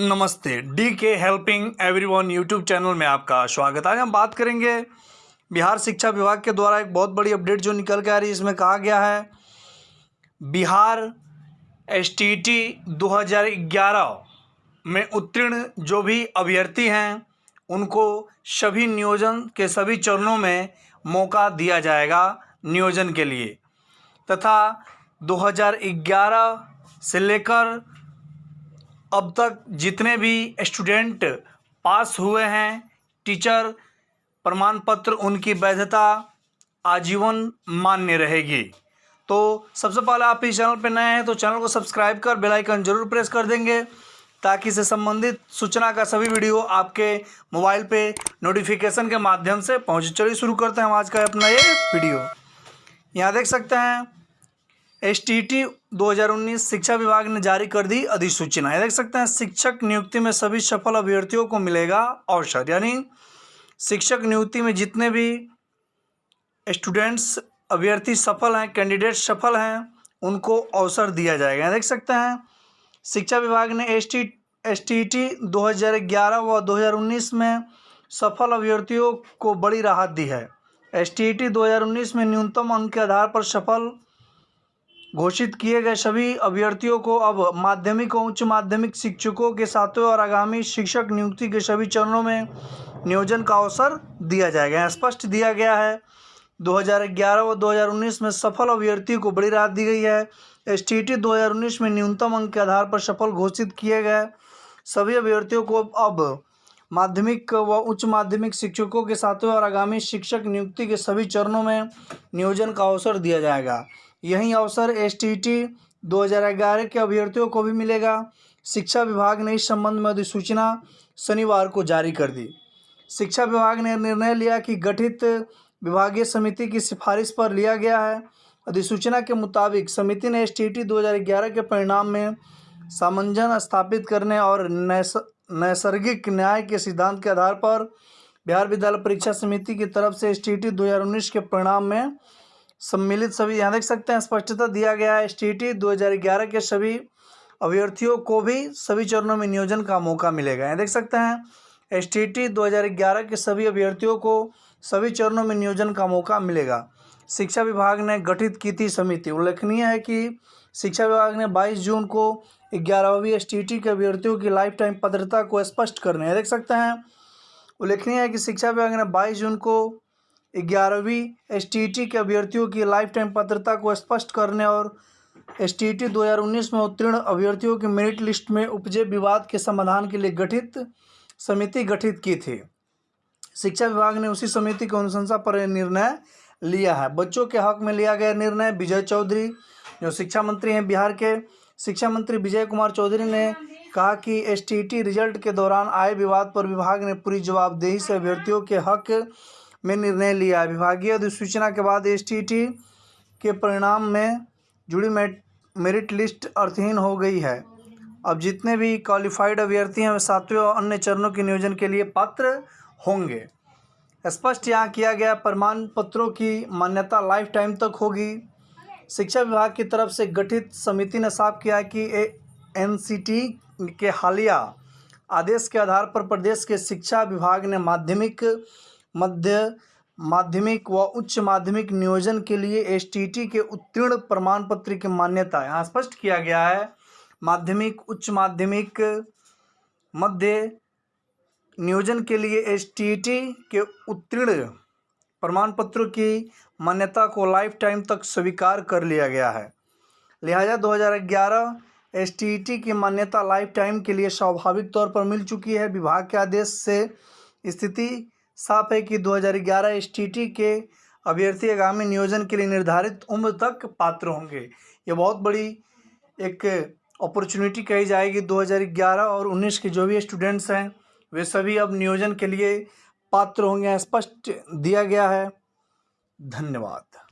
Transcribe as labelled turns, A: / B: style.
A: नमस्ते D K helping everyone YouTube channel में आपका स्वागत। है आज हम बात करेंगे बिहार शिक्षा विभाग के द्वारा एक बहुत बड़ी अपडेट जो निकल के आ रही है, इसमें कहा गया है, बिहार एस टी टी दो हज़ार ग्यारह में उत्तीर्ण जो भी अभ्यर्थी हैं, उनको सभी नियोजन के सभी चरणों में मौका दिया जाएगा नियोजन के लिए। तथा 2011 से लेकर अब तक जितने भी स्टूडेंट पास हुए हैं, टीचर प्रमाण पत्र उनकी वैधता आजीवन मान्य रहेगी। तो सबसे पहले आप इस चैनल पर नए हैं तो चैनल को सब्सक्राइब कर, बेल आइकन ज़रूर प्रेस कर देंगे, ताकि इससे संबंधित सूचना का सभी वीडियो आपके मोबाइल पे नोटिफिकेशन के माध्यम से पहुँचे। चलिए शुरू करते हैं हम आज का अपना ये वीडियो। यहाँ देख सकते हैं, एस टी टी दो हज़ार उन्नीस शिक्षा विभाग ने जारी कर दी अधिसूचना। देख सकते हैं, शिक्षक नियुक्ति में सभी सफल अभ्यर्थियों को मिलेगा अवसर। यानी शिक्षक नियुक्ति में जितने भी स्टूडेंट्स, अभ्यर्थी सफल हैं कैंडिडेट सफल हैं, उनको अवसर दिया जाएगा। देख सकते हैं, शिक्षा विभाग ने S T S T T दो हज़ार ग्यारह व दो हज़ार उन्नीस में सफल अभ्यर्थियों को बड़ी राहत दी है। एस टी टी दो हज़ार उन्नीस में न्यूनतम अंक के आधार पर सफल घोषित किए गए सभी अभ्यर्थियों को अब माध्यमिक और उच्च माध्यमिक शिक्षकों के सातवें और आगामी शिक्षक नियुक्ति के सभी चरणों में नियोजन का अवसर दिया जाएगा। स्पष्ट दिया गया है 2011 व 2019 में सफल अभ्यर्थियों को बड़ी राहत दी गई है। एस टी टी दो हज़ार उन्नीस में न्यूनतम अंक के आधार पर सफल घोषित किए गए सभी अभ्यर्थियों को अब माध्यमिक व उच्च माध्यमिक शिक्षकों के सातवें और आगामी शिक्षक नियुक्ति के सभी चरणों में नियोजन का अवसर दिया जाएगा। यही अवसर एस टी टी दो हज़ार ग्यारह के अभ्यर्थियों को भी मिलेगा। शिक्षा विभाग ने इस संबंध में अधिसूचना शनिवार को जारी कर दी। शिक्षा विभाग ने निर्णय लिया कि गठित विभागीय समिति की सिफारिश पर लिया गया है। अधिसूचना के मुताबिक समिति ने एस टी टी के परिणाम में सामंजन स्थापित करने और नैसर्गिक न्याय के सिद्धांत के आधार पर बिहार विद्यालय परीक्षा समिति की तरफ़ से एस टी टी के परिणाम में सम्मिलित सभी, यहाँ देख सकते हैं, स्पष्टता दिया गया है एस टी टी दो हज़ार ग्यारह के सभी अभ्यर्थियों को भी सभी चरणों में नियोजन का मौका मिलेगा। यहाँ देख सकते हैं एस टी टी दो हज़ार ग्यारह के सभी अभ्यर्थियों को सभी चरणों में नियोजन का मौका मिलेगा। शिक्षा विभाग ने गठित की थी समिति। उल्लेखनीय है कि शिक्षा विभाग ने 22 जून को ग्यारहवीं एस के अभ्यर्थियों की लाइफ टाइम पात्रता को स्पष्ट करने देख सकते हैं, उल्लेखनीय है कि शिक्षा विभाग ने 22 जून को ग्यारहवीं एस के अभ्यर्थियों की लाइफ टाइम पात्रता को स्पष्ट करने और एस टी टी दो हज़ार उन्नीस में उत्तीर्ण अभ्यर्थियों की मेरिट लिस्ट में उपजे विवाद के समाधान के लिए गठित समिति गठित की थी। शिक्षा विभाग ने उसी समिति की अनुशंसा पर निर्णय लिया है। बच्चों के हक में लिया गया निर्णय विजय चौधरी, जो शिक्षा मंत्री हैं, बिहार के शिक्षा मंत्री विजय कुमार चौधरी ने कहा कि एस रिज़ल्ट के दौरान आए विवाद पर विभाग ने पूरी जवाबदेही से अभ्यर्थियों के हक में निर्णय लिया। विभागीय अधिसूचना के बाद एस के परिणाम में जुड़ी मेरिट लिस्ट अर्थहीन हो गई है। अब जितने भी क्वालिफाइड अभ्यर्थी हैं, वे सातवें और अन्य चरणों के नियोजन के लिए पात्र होंगे। स्पष्ट यहाँ किया गया, प्रमाण पत्रों की मान्यता लाइफ टाइम तक होगी। शिक्षा विभाग की तरफ़ से गठित समिति ने साफ़ किया कि एन के हालिया आदेश के आधार पर प्रदेश के शिक्षा विभाग ने माध्यमिक मध्य माध्यमिक व उच्च माध्यमिक नियोजन के लिए एस के उत्तीर्ण प्रमाण पत्र की मान्यता यहाँ स्पष्ट किया गया है। माध्यमिक, उच्च माध्यमिक, मध्य नियोजन के लिए एस के उत्तीर्ण प्रमाण पत्र की मान्यता को लाइफ टाइम तक स्वीकार कर लिया गया है। लिहाजा 2011 एस की मान्यता लाइफ टाइम के लिए स्वाभाविक तौर पर मिल चुकी है। विभाग के आदेश से स्थिति साफ़ है कि 2011 एसटीटी के अभ्यर्थी आगामी नियोजन के लिए निर्धारित उम्र तक पात्र होंगे। ये बहुत बड़ी एक अपॉर्चुनिटी कही जाएगी 2011 और 19 के जो भी स्टूडेंट्स हैं, वे सभी अब नियोजन के लिए पात्र होंगे स्पष्ट दिया गया है। धन्यवाद।